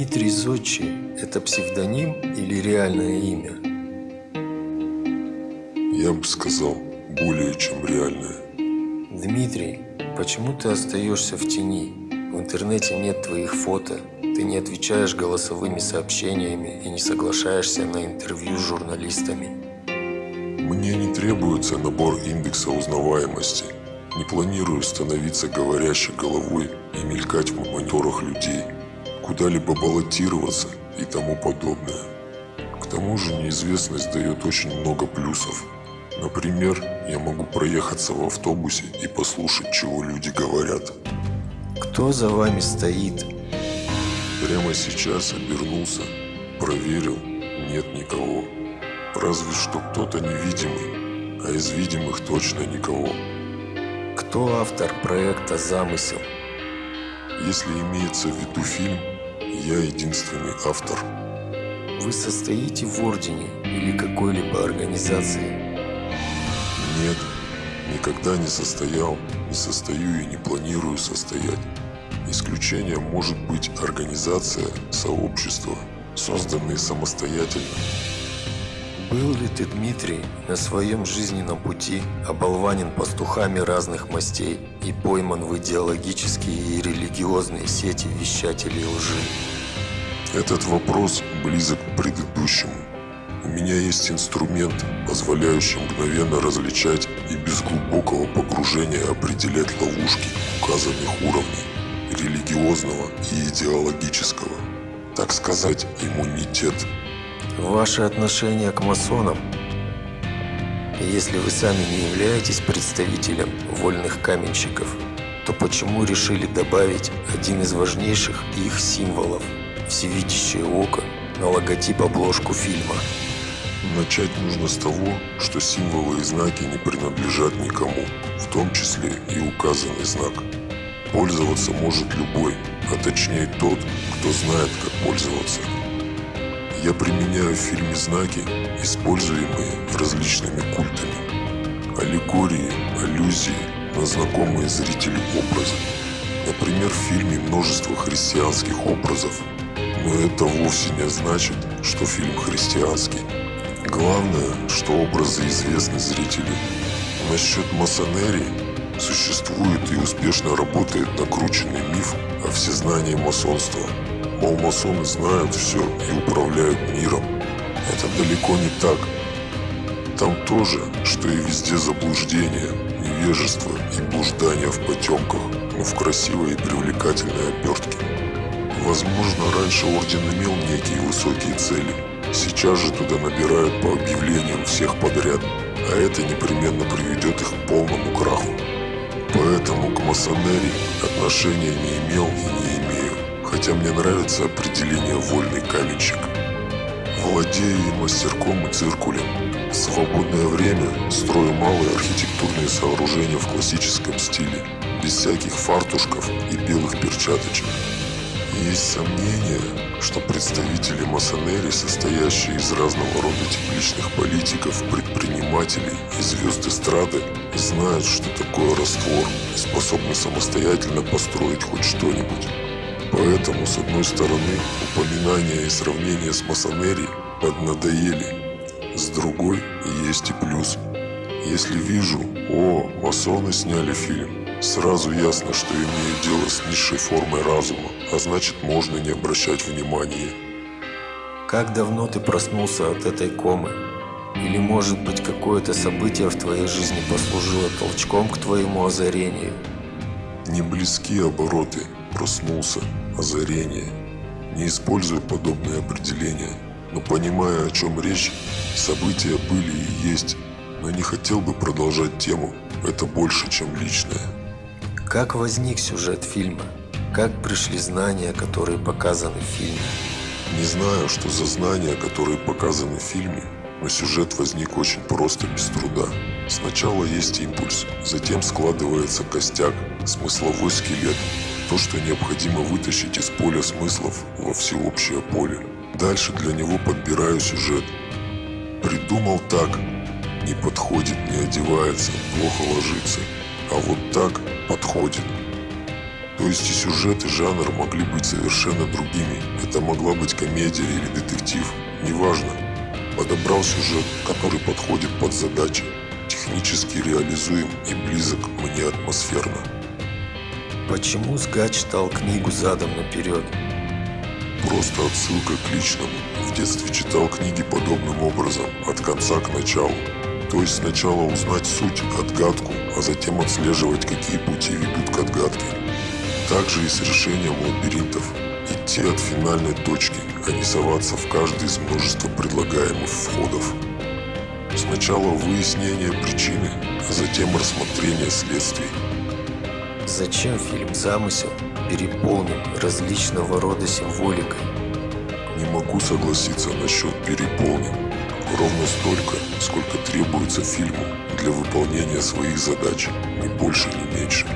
Дмитрий Зодчий – это псевдоним или реальное имя? Я бы сказал, более чем реальное. Дмитрий, почему ты остаешься в тени? В интернете нет твоих фото, ты не отвечаешь голосовыми сообщениями и не соглашаешься на интервью с журналистами. Мне не требуется набор индекса узнаваемости. Не планирую становиться говорящей головой и мелькать в мониторах людей, куда-либо баллотироваться и тому подобное. К тому же неизвестность дает очень много плюсов. Например, я могу проехаться в автобусе и послушать, чего люди говорят. Кто за вами стоит? Прямо сейчас обернулся, проверил, нет никого. Разве что кто-то невидимый, а из видимых точно никого. Кто автор проекта «Замысел»? Если имеется в виду фильм, я единственный автор. Вы состоите в ордене или какой-либо организации? Нет, никогда не состоял, не состою и не планирую состоять. Исключением может быть организация, сообщество, созданные самостоятельно. Был ли ты, Дмитрий, на своем жизненном пути оболванен пастухами разных мастей и пойман в идеологические и религиозные сети вещателей лжи? Этот вопрос близок к предыдущему. У меня есть инструмент, позволяющий мгновенно различать и без глубокого погружения определять ловушки указанных уровней религиозного и идеологического. Так сказать, иммунитет. Ваше отношение к масонам? Если вы сами не являетесь представителем вольных каменщиков, то почему решили добавить один из важнейших их символов – всевидящее око на логотип обложку фильма? Начать нужно с того, что символы и знаки не принадлежат никому, в том числе и указанный знак. Пользоваться может любой, а точнее тот, кто знает, как пользоваться. Я применяю в фильме знаки, используемые различными культами. Аллегории, аллюзии на знакомые зрителю образы. Например, в фильме множество христианских образов, но это вовсе не значит, что фильм христианский. Главное, что образы известны зрителю. Насчет масонерии существует и успешно работает накрученный миф о всезнании масонства. Мол, масоны знают все и управляют миром. Это далеко не так. Там тоже, что и везде заблуждение, невежество и блуждание в потемках, но в красивой и привлекательной обертке. Возможно, раньше Орден имел некие высокие цели. Сейчас же туда набирают по объявлениям всех подряд, а это непременно приведет их к полному краху. Поэтому к масонерии отношения не имел и не имею, хотя мне нравится определение «вольный каменщик». Владею и мастерком, и циркулем. В свободное время строю малые архитектурные сооружения в классическом стиле, без всяких фартушков и белых перчаточек. Есть сомнение, что представители масонерии, состоящие из разного рода тепличных политиков, предпринимателей и звезд эстрады, знают, что такое раствор и способны самостоятельно построить хоть что-нибудь. Поэтому, с одной стороны, упоминания и сравнения с масонерией поднадоели. С другой, есть и плюс. Если вижу, о, масоны сняли фильм, Сразу ясно, что имею дело с низшей формой разума, а значит можно не обращать внимания. Как давно ты проснулся от этой комы? Или может быть какое-то событие в твоей жизни послужило толчком к твоему озарению? Не близки обороты, проснулся, озарение. Не использую подобные определения, но понимая о чем речь, события были и есть, но не хотел бы продолжать тему, это больше, чем личное. Как возник сюжет фильма? Как пришли знания, которые показаны в фильме? Не знаю, что за знания, которые показаны в фильме, но сюжет возник очень просто, без труда. Сначала есть импульс, затем складывается костяк, смысловой скелет, то, что необходимо вытащить из поля смыслов во всеобщее поле. Дальше для него подбираю сюжет. Придумал так, не подходит, не одевается, плохо ложится. А вот так подходит. То есть и сюжет, и жанр могли быть совершенно другими. Это могла быть комедия или детектив, неважно. Подобрал сюжет, который подходит под задачи, технически реализуем и близок мне атмосферно. Почему Сга читал книгу задом наперед? Просто отсылка к личному. В детстве читал книги подобным образом, от конца к началу. То есть сначала узнать суть, отгадку, а затем отслеживать, какие пути ведут к отгадке. Также и с решением лабиринтов. Идти от финальной точки, а не соваться в каждый из множества предлагаемых входов. Сначала выяснение причины, а затем рассмотрение следствий. Зачем фильм «Замысел» переполнен различного рода символикой? Не могу согласиться насчет переполнен. Ровно столько, сколько требуется фильму для выполнения своих задач, ни больше, ни меньше.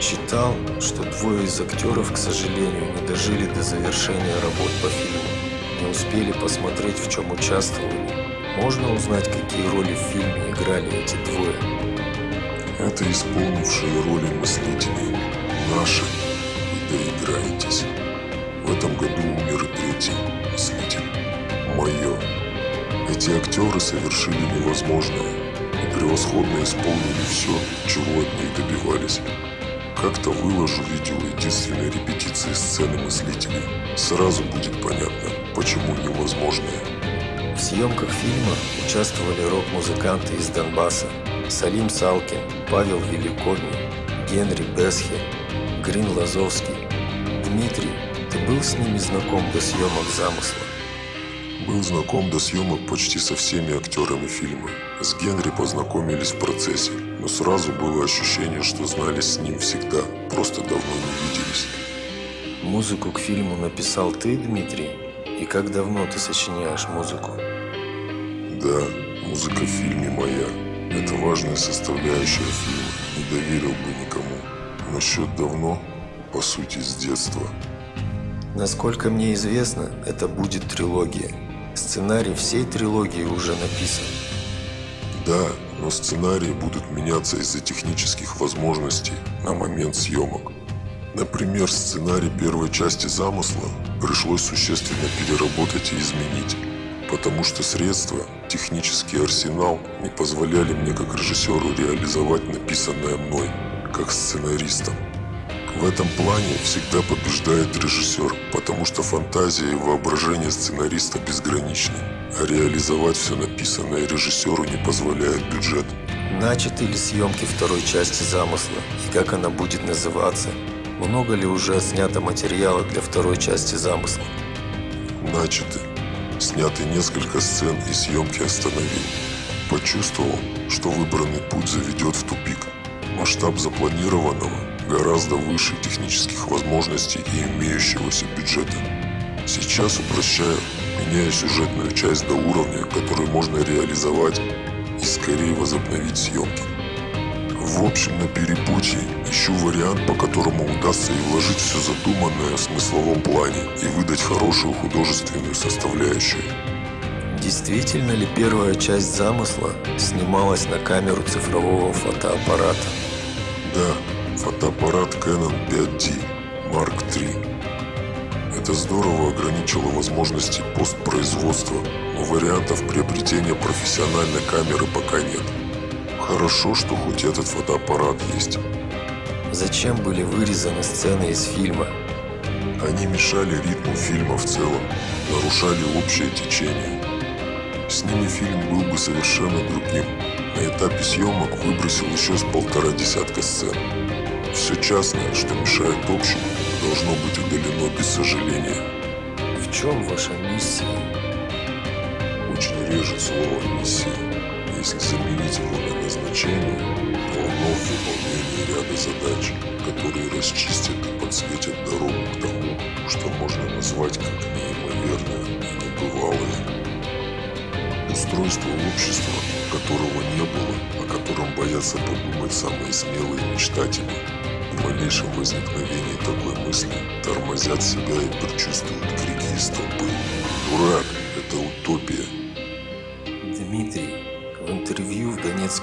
Читал, что двое из актеров, к сожалению, не дожили до завершения работ по фильму. Не успели посмотреть, в чем участвовали. Можно узнать, какие роли в фильме играли эти двое? Это исполнившие роли мыслителей. Наши. Вы доиграетесь. В этом году умер и третий мыслитель. Мое. Эти актеры совершили невозможное и превосходно исполнили все, чего от них добивались. Как-то выложу видео единственной репетиции сцены мыслителей. Сразу будет понятно, почему невозможное. В съемках фильма участвовали рок-музыканты из Донбасса Салим Салкин, Павел Великодний, Генри Бесхе, Грин Лазовский. Дмитрий, ты был с ними знаком до съемок «Замысла»? Был знаком до съемок почти со всеми актерами фильма. С Генри познакомились в процессе, но сразу было ощущение, что знали с ним всегда, просто давно не виделись. Музыку к фильму написал ты, Дмитрий? И как давно ты сочиняешь музыку? Да, музыка в фильме моя. Это важная составляющая фильма, не доверил бы никому. Насчет давно, по сути, с детства. Насколько мне известно, это будет трилогия. Сценарий всей трилогии уже написан. Да, но сценарии будут меняться из-за технических возможностей на момент съемок. Например, сценарий первой части «Замысла» пришлось существенно переработать и изменить, потому что средства, технический арсенал не позволяли мне как режиссеру реализовать написанное мной, как сценаристом. В этом плане всегда побеждает режиссер, потому что фантазия и воображение сценариста безграничны, а реализовать все написанное режиссеру не позволяет бюджет. Начаты ли съемки второй части замысла и как она будет называться? Много ли уже снято материала для второй части замысла? Начаты. Сняты несколько сцен и съемки остановил. Почувствовал, что выбранный путь заведет в тупик. Масштаб запланированного гораздо выше технических возможностей и имеющегося бюджета. Сейчас упрощаю, меняя сюжетную часть до уровня, который можно реализовать и скорее возобновить съемки. В общем, на перепутье ищу вариант, по которому удастся и вложить все задуманное в смысловом плане и выдать хорошую художественную составляющую. Действительно ли первая часть замысла снималась на камеру цифрового фотоаппарата? Да, фотоаппарат Canon 5D Mark III. Это здорово ограничило возможности постпроизводства, но вариантов приобретения профессиональной камеры пока нет. Хорошо, что хоть этот фотоаппарат есть. Зачем были вырезаны сцены из фильма? Они мешали ритму фильма в целом, нарушали общее течение. С ними фильм был бы совершенно другим. На этапе съемок выбросил еще с полтора десятка сцен. Все частное, что мешает общему, должно быть удалено без сожаления. В чем ваша миссия? Очень режет слово «миссия». Если заменить его на назначение, то оно в ряда задач, которые расчистят и подсветят дорогу к тому, что можно назвать как неимоверное и небывалое. Устройство общества, которого не было, о котором боятся подумать самые смелые мечтатели, в малейшем возникновении такой мысли тормозят себя и предчувствуют крики и столбы. Дурак, это утопия.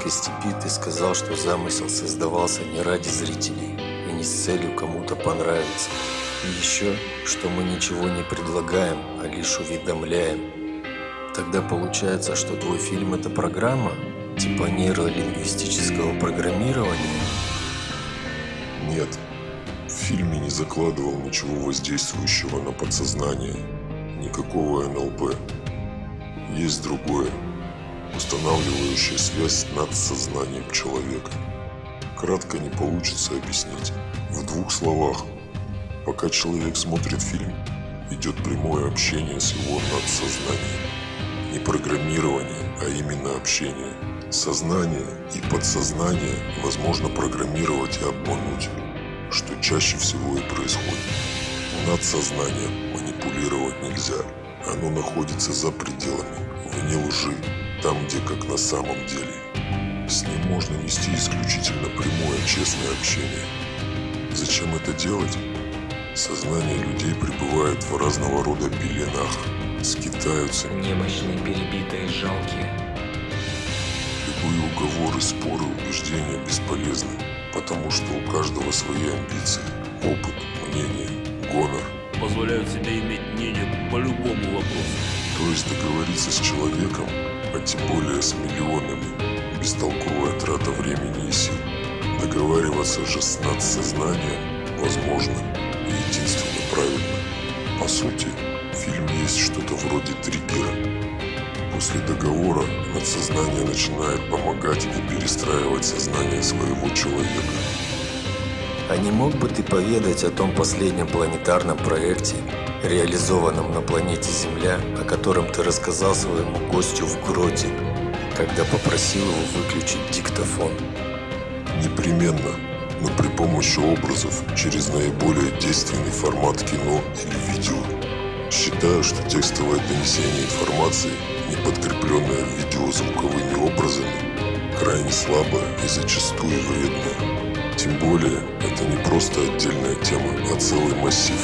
Донецкой степи ты сказал, что замысел создавался не ради зрителей и не с целью кому-то понравиться. И еще, что мы ничего не предлагаем, а лишь уведомляем. Тогда получается, что твой фильм – это программа, типа нейролингвистического программирования? Нет, в фильме не закладывал ничего воздействующего на подсознание, никакого НЛП. Есть другое, устанавливающее связь над сознанием человека. Кратко не получится объяснить. В двух словах, пока человек смотрит фильм, идет прямое общение с его надсознанием. Не программирование, а именно общение. Сознание и подсознание возможно программировать и обмануть, что чаще всего и происходит. Над сознанием манипулировать нельзя. Оно находится за пределами, вне лжи, там, где как на самом деле. С ним можно вести исключительно прямое, честное общение. Зачем это делать? Сознание людей пребывает в разного рода пеленах, скитаются. Немощные, перебитые, жалкие. Любые уговоры, споры, убеждения бесполезны, потому что у каждого свои амбиции, опыт, мнение, гонор. Позволяют себе иметь мнение по любому вопросу. То есть договориться с человеком, а тем более с миллионами, бестолковая трата времени и сил. Договариваться же с надсознанием возможно и единственно правильно. По сути, в фильме есть что-то вроде триггера. После договора надсознание начинает помогать и перестраивать сознание своего человека. А не мог бы ты поведать о том последнем планетарном проекте, реализованном на планете Земля, о котором ты рассказал своему гостю в гроте, когда попросил его выключить диктофон? Непременно, но при помощи образов через наиболее действенный формат кино или видео. Считаю, что текстовое донесение информации, не подкрепленное видеозвуковыми образами, крайне слабое и зачастую вредное. Тем более, это не просто отдельная тема, а целый массив.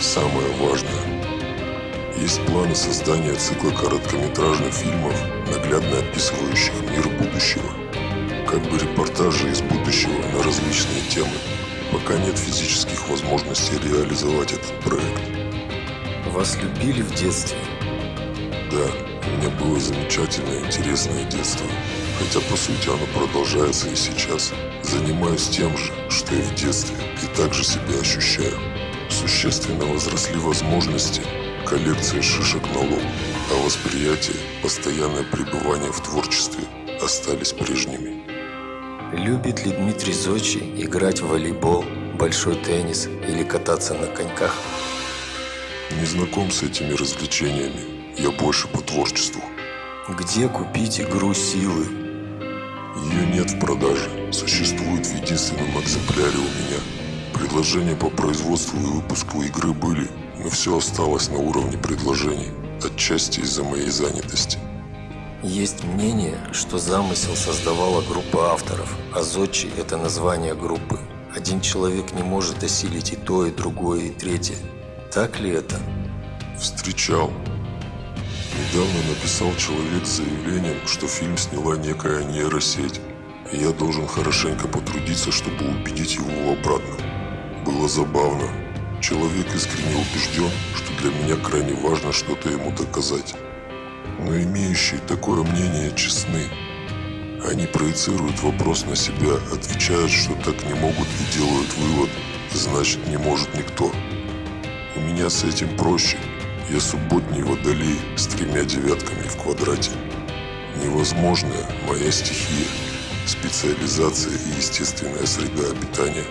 Самое важное. Есть планы создания цикла короткометражных фильмов, наглядно описывающих мир будущего. Как бы репортажи из будущего на различные темы. Пока нет физических возможностей реализовать этот проект. Вас любили в детстве? Да, у меня было замечательное, интересное детство. Хотя, по сути, оно продолжается и сейчас. Занимаюсь тем же, что и в детстве, и также себя ощущаю. Существенно возросли возможности, коллекция шишек на лоб, а восприятие, постоянное пребывание в творчестве остались прежними. Любит ли Дмитрий Зочи играть в волейбол, большой теннис или кататься на коньках? Не знаком с этими развлечениями, я больше по творчеству. Где купить игру силы? Ее нет в продаже, существует в единственном экземпляре у меня. Предложения по производству и выпуску игры были, но все осталось на уровне предложений, отчасти из-за моей занятости. Есть мнение, что замысел создавала группа авторов, а Зодчи – это название группы. Один человек не может осилить и то, и другое, и третье. Так ли это? Встречал. Недавно написал человек с заявлением, что фильм сняла некая нейросеть, и я должен хорошенько потрудиться, чтобы убедить его в обратном. Было забавно. Человек искренне убежден, что для меня крайне важно что-то ему доказать. Но имеющие такое мнение честны. Они проецируют вопрос на себя, отвечают, что так не могут и делают вывод, значит не может никто. У меня с этим проще. Я субботний водолей с тремя девятками в квадрате. Невозможная моя стихия, специализация и естественная среда обитания.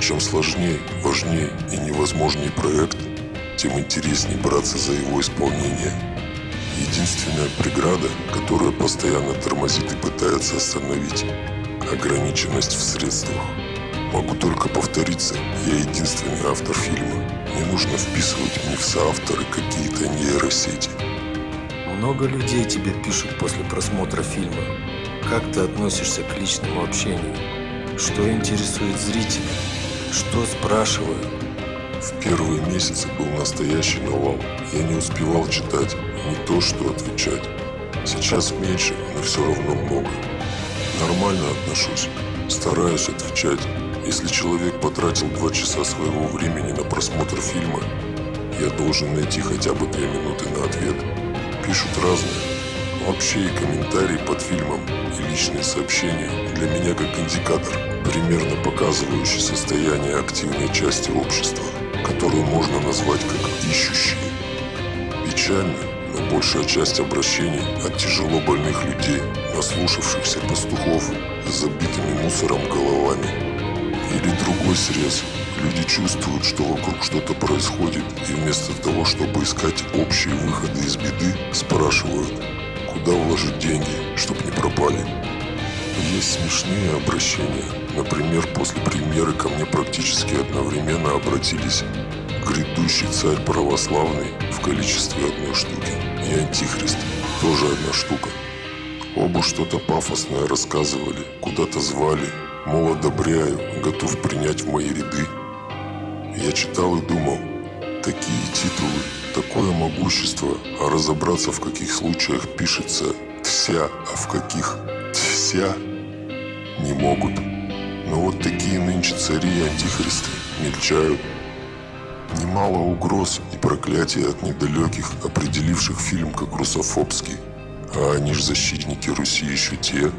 Чем сложнее, важнее и невозможней проект, тем интереснее браться за его исполнение. Единственная преграда, которая постоянно тормозит и пытается остановить – ограниченность в средствах. Могу только повториться, я единственный автор фильма. Не нужно вписывать мне в соавторы какие-то нейросети. Много людей тебе пишут после просмотра фильма. Как ты относишься к личному общению? Что интересует зрителя? Что спрашивают? В первые месяцы был настоящий навал. Я не успевал читать, не то что отвечать. Сейчас меньше, но все равно много. Нормально отношусь. Стараюсь отвечать, Если человек потратил два часа своего времени на просмотр фильма, я должен найти хотя бы две минуты на ответ. Пишут разные. Вообще и комментарии под фильмом, и личные сообщения для меня как индикатор, примерно показывающий состояние активной части общества, которую можно назвать как ищущие. Печально, но большая часть обращений от тяжело больных людей, наслушавшихся пастухов с забитыми мусором головами. Или другой срез. Люди чувствуют, что вокруг что-то происходит, и вместо того, чтобы искать общие выходы из беды, спрашивают, куда вложить деньги, чтобы не пропали. Есть смешные обращения. Например, после премьеры ко мне практически одновременно обратились грядущий царь православный в количестве одной штуки и антихрист тоже одна штука. Оба что-то пафосное рассказывали, куда-то звали, мол, одобряю, готов принять в мои ряды. Я читал и думал, такие титулы, такое могущество, а разобраться в каких случаях пишется «тся», а в каких «тся» не могут. Но вот такие нынче цари и антихристы мельчают. Немало угроз и проклятий от недалеких, определивших фильм как русофобский. А они ж защитники Руси еще те.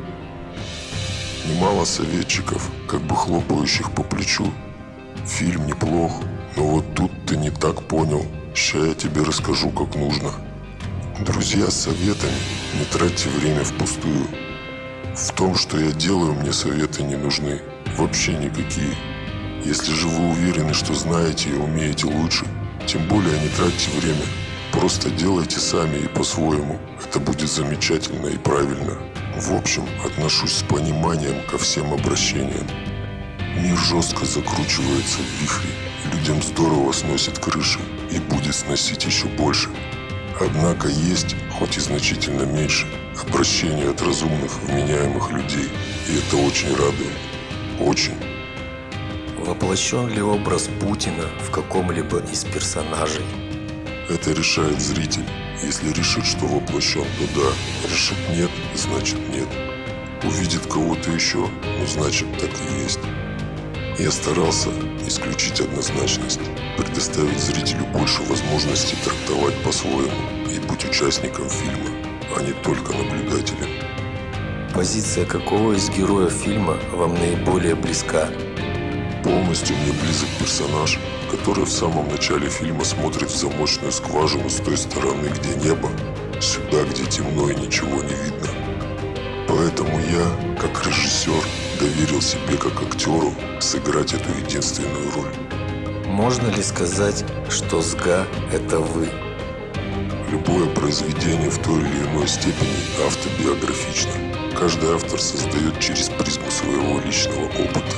Немало советчиков, как бы хлопающих по плечу. Фильм неплох, но вот тут ты не так понял. Ща я тебе расскажу, как нужно. Друзья с советами, не тратьте время впустую. В том, что я делаю, мне советы не нужны. Вообще никакие. Если же вы уверены, что знаете и умеете лучше, тем более не тратьте время. Просто делайте сами и по-своему. Это будет замечательно и правильно. В общем, отношусь с пониманием ко всем обращениям. Мир жестко закручивается в вихре. Людям здорово сносит крыши и будет сносить еще больше. Однако есть, хоть и значительно меньше, обращения от разумных, вменяемых людей. И это очень радует. Очень. Воплощен ли образ Путина в каком-либо из персонажей? Это решает зритель. Если решит, что воплощен, то да. Решит нет, значит нет. Увидит кого-то еще, ну значит так и есть. Я старался исключить однозначность, предоставить зрителю больше возможностей трактовать по-своему и быть участником фильма, а не только наблюдателем. Позиция какого из героев фильма вам наиболее близка? Полностью мне близок персонаж, который в самом начале фильма смотрит в замочную скважину с той стороны, где небо, сюда, где темно и ничего не видно. Поэтому я, как режиссер, доверил себе как актеру сыграть эту единственную роль. Можно ли сказать, что СГА – это вы? Любое произведение в той или иной степени автобиографично. Каждый автор создает через призму своего личного опыта.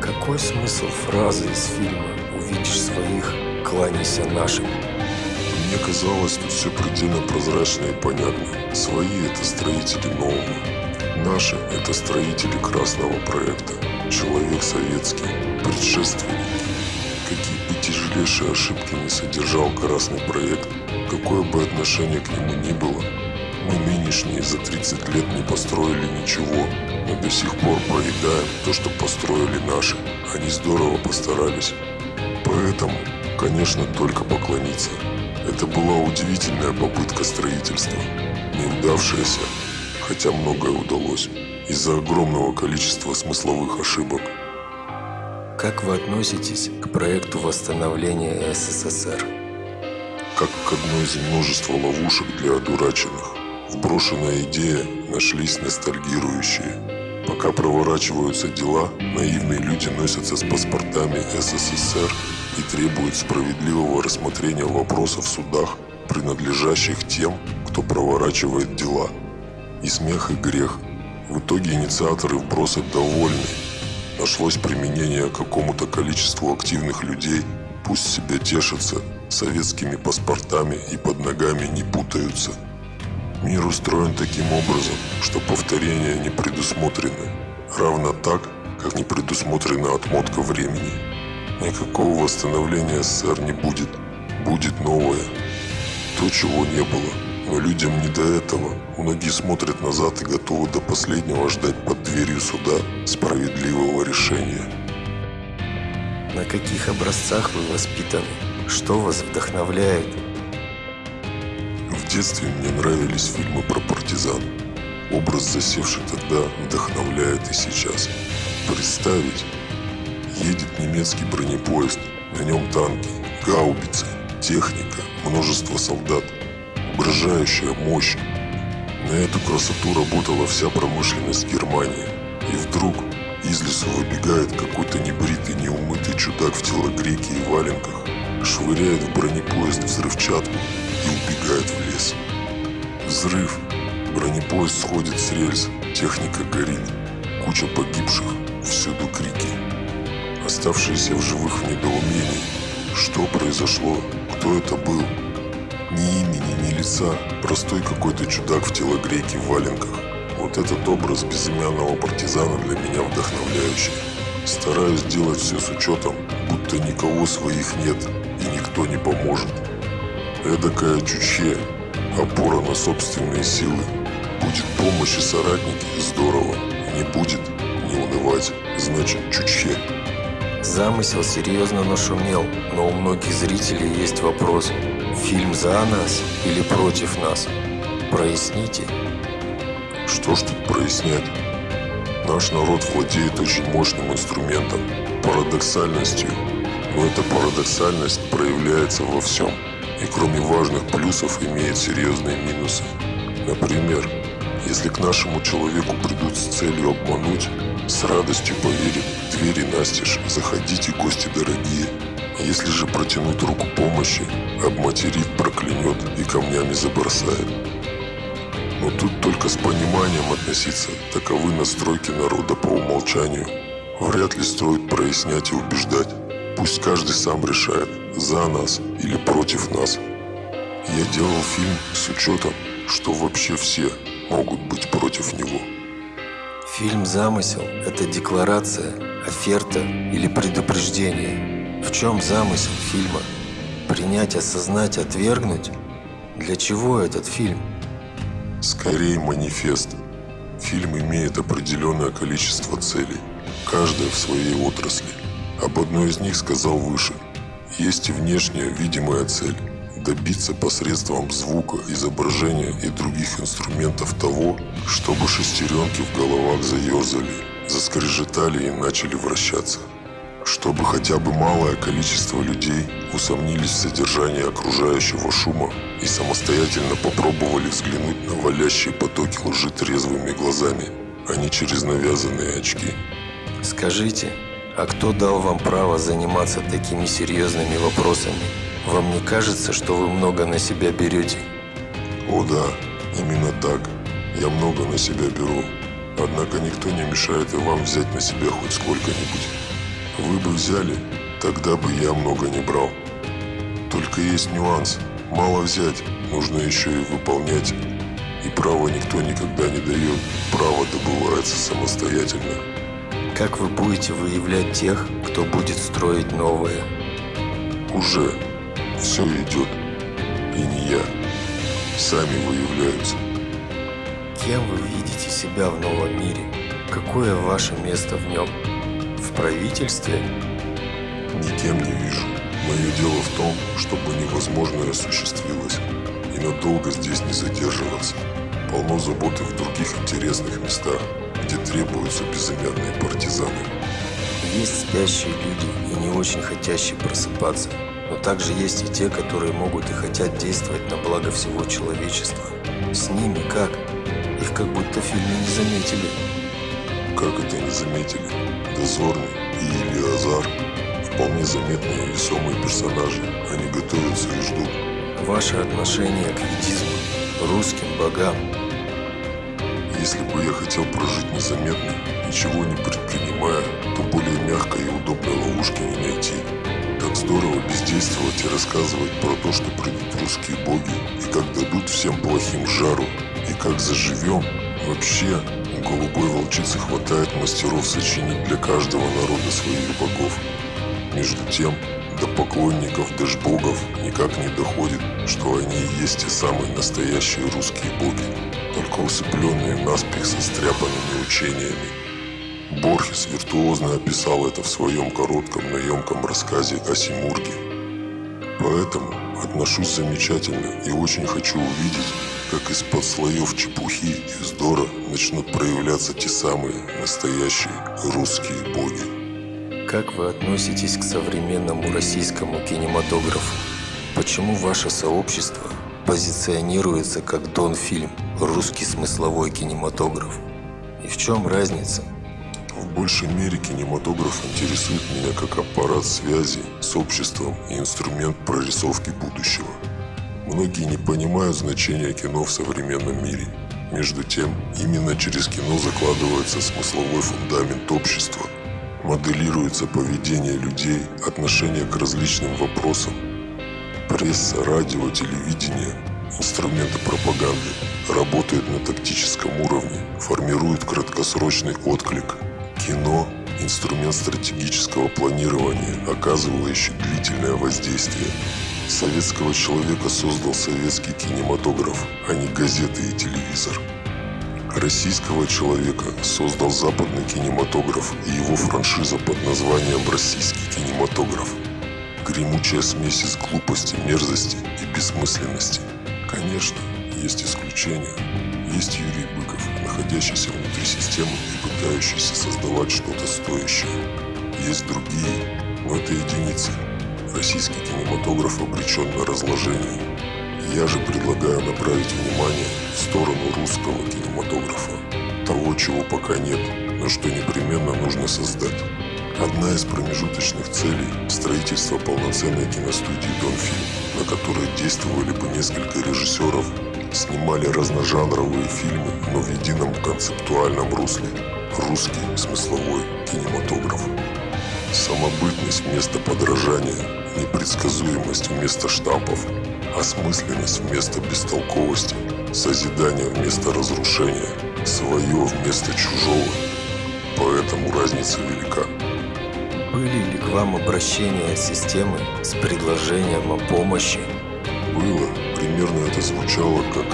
Какой смысл фразы из фильма «Увидишь своих, кланяйся нашим»? Мне казалось, тут все предельно прозрачно и понятно. Свои – это строители нового. Наши – это строители красного проекта. Человек советский, предшественник. Какие бы тяжелейшие ошибки не содержал красный проект, какое бы отношение к нему ни было, мы нынешние за 30 лет не построили ничего, но до сих пор проедаем то, что построили наши. Они здорово постарались. Поэтому, конечно, только поклониться. Это была удивительная попытка строительства, неудавшаяся, хотя многое удалось, из-за огромного количества смысловых ошибок. Как вы относитесь к проекту восстановления СССР? Как к одной из множества ловушек для одураченных. Вброшенная идея нашлись ностальгирующие. Пока проворачиваются дела, наивные люди носятся с паспортами СССР и требуют справедливого рассмотрения вопросов в судах, принадлежащих тем, кто проворачивает дела. И смех, и грех. В итоге инициаторы вброса довольны. Нашлось применение какому-то количеству активных людей, пусть себя тешатся, советскими паспортами и под ногами не путаются. Мир устроен таким образом, что повторения не предусмотрены, равно так, как не предусмотрена отмотка времени. Никакого восстановления СССР не будет, будет новое. То, чего не было, но людям не до этого. Многие смотрят назад и готовы до последнего ждать под дверью суда справедливого решения. На каких образцах вы воспитаны? Что вас вдохновляет? В детстве мне нравились фильмы про партизан. Образ, засевший тогда, вдохновляет и сейчас. Представить, едет немецкий бронепоезд, на нем танки, гаубицы, техника, множество солдат, угрожающая мощь. На эту красоту работала вся промышленность Германии. И вдруг из лесу выбегает какой-то небритый, неумытый чудак в телогрейке и валенках, швыряет в бронепоезд взрывчатку и убегает в лес. Взрыв. Бронепоезд сходит с рельс, техника горит, куча погибших, всюду крики. Оставшиеся в живых в недоумении. Что произошло? Кто это был? Ни имени, ни лица, простой какой-то чудак в телогрейке в валенках. Вот этот образ безымянного партизана для меня вдохновляющий. Стараюсь делать все с учетом, будто никого своих нет и никто не поможет. Эдакая чучье, опора на собственные силы. Будет помощь и соратники – здорово. Не будет – не унывать, значит чучье. Замысел серьезно нашумел, но у многих зрителей есть вопрос. Фильм за нас или против нас? Проясните. Что ж тут прояснять? Наш народ владеет очень мощным инструментом – парадоксальностью. Но эта парадоксальность проявляется во всем. И кроме важных плюсов имеет серьезные минусы. Например, если к нашему человеку придут с целью обмануть, с радостью поверит, двери настежь, заходите, гости дорогие. Если же протянуть руку помощи, обматерит, проклянет и камнями забросает. Но тут только с пониманием относиться, таковы настройки народа по умолчанию. Вряд ли стоит прояснять и убеждать. Пусть каждый сам решает, за нас или против нас. Я делал фильм с учетом, что вообще все могут быть против него. Фильм «Замысел» – это декларация, оферта или предупреждение. В чем замысел фильма? Принять, осознать, отвергнуть? Для чего этот фильм? Скорее манифест. Фильм имеет определенное количество целей, каждая в своей отрасли. Об одной из них сказал выше. Есть и внешняя видимая цель – добиться посредством звука, изображения и других инструментов того, чтобы шестеренки в головах заерзали, заскрежетали и начали вращаться. Чтобы хотя бы малое количество людей усомнились в содержании окружающего шума и самостоятельно попробовали взглянуть на валящие потоки лжи трезвыми глазами, а не через навязанные очки. Скажите, а кто дал вам право заниматься такими серьезными вопросами? Вам не кажется, что вы много на себя берете? О да, именно так. Я много на себя беру. Однако никто не мешает и вам взять на себя хоть сколько-нибудь. Вы бы взяли, тогда бы я много не брал. Только есть нюанс. Мало взять, нужно еще и выполнять. И право никто никогда не дает. Право добывается самостоятельно. Как вы будете выявлять тех, кто будет строить новое? Уже все идет. И не я. Сами выявляются. Кем вы видите себя в новом мире? Какое ваше место в нем? В правительстве? Никем не вижу. Мое дело в том, чтобы невозможное осуществилось. И надолго здесь не задерживаться. Полно заботы в других интересных местах, где требуются безымянные партизаны. Есть спящие люди и не очень хотящие просыпаться. Но также есть и те, которые могут и хотят действовать на благо всего человечества. С ними как? Их как будто в фильме не заметили. Как это не заметили? Дозорный и Илиазар вполне заметные и весомые персонажи. Они готовятся и ждут. Ваше отношение к ведизму, русским богам. Если бы я хотел прожить незаметно, ничего не предпринимая, то более мягкой и удобной ловушки не найти. Так здорово бездействовать и рассказывать про то, что придут русские боги, и как дадут всем плохим жару, и как заживем. Вообще, голубой волчицы хватает мастеров сочинить для каждого народа своих богов. Между тем, до поклонников дэшбогов никак не доходит, что они и есть те самые настоящие русские боги, только усыпленные наспех состряпанными учениями. Борхес виртуозно описал это в своем коротком, но емком рассказе о Симурге. Поэтому отношусь замечательно и очень хочу увидеть, как из-под слоев чепухи и вздора начнут проявляться те самые настоящие русские боги. Как вы относитесь к современному российскому кинематографу? Почему ваше сообщество позиционируется как Дон-фильм, русский смысловой кинематограф? И в чем разница? В большей мере кинематограф интересует меня как аппарат связи с обществом и инструмент прорисовки будущего. Многие не понимают значения кино в современном мире. Между тем, именно через кино закладывается смысловой фундамент общества, моделируется поведение людей, отношение к различным вопросам. Пресса, радио, телевидение, инструменты пропаганды работают на тактическом уровне, формируют краткосрочный отклик – Кино – инструмент стратегического планирования, оказывающий длительное воздействие. Советского человека создал советский кинематограф, а не газеты и телевизор. Российского человека создал западный кинематограф и его франшиза под названием «Российский кинематограф». Гремучая смесь из глупости, мерзости и бессмысленности. Конечно, есть исключения. Есть Юрий Быков, находящийся внутри системы и пытающийся создавать что-то стоящее. Есть другие, но это единицы. Российский кинематограф обречен на разложение. Я же предлагаю направить внимание в сторону русского кинематографа. Того, чего пока нет, но что непременно нужно создать. Одна из промежуточных целей – строительство полноценной киностудии «Донфильм», на которой действовали бы несколько режиссеров снимали разножанровые фильмы, но в едином концептуальном русле. Русский смысловой кинематограф. Самобытность вместо подражания, непредсказуемость вместо штампов, осмысленность вместо бестолковости, созидание вместо разрушения, свое вместо чужого. Поэтому разница велика. Были ли к вам обращения системы с предложением о помощи? Было, примерно это звучало как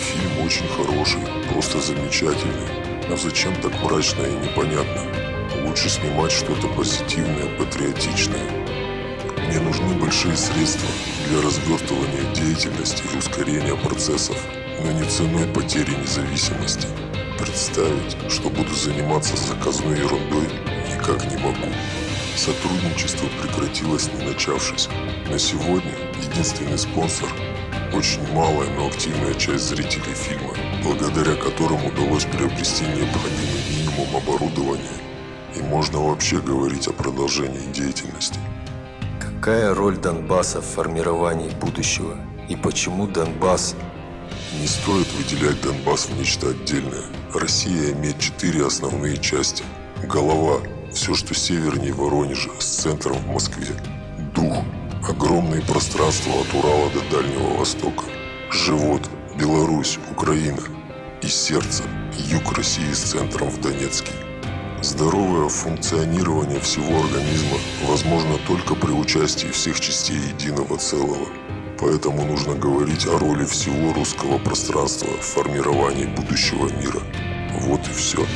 «Фильм очень хороший, просто замечательный, но зачем так мрачно и непонятно? Лучше снимать что-то позитивное, патриотичное. Мне нужны большие средства для развертывания деятельности и ускорения процессов, но не ценой потери независимости. Представить, что буду заниматься заказной ерундой, никак не могу. Сотрудничество прекратилось, не начавшись. На сегодня единственный спонсор очень малая, но активная часть зрителей фильма, благодаря которым удалось приобрести необходимый минимум оборудования, и можно вообще говорить о продолжении деятельности. Какая роль Донбасса в формировании будущего? И почему Донбасс? Не стоит выделять Донбасс в нечто отдельное. Россия имеет четыре основные части. Голова – все, что севернее Воронежа, с центром в Москве. Дух Огромные пространства от Урала до Дальнего Востока. Живот, Беларусь, Украина. И сердце, юг России с центром в Донецке. Здоровое функционирование всего организма возможно только при участии всех частей единого целого. Поэтому нужно говорить о роли всего русского пространства в формировании будущего мира. Вот и все.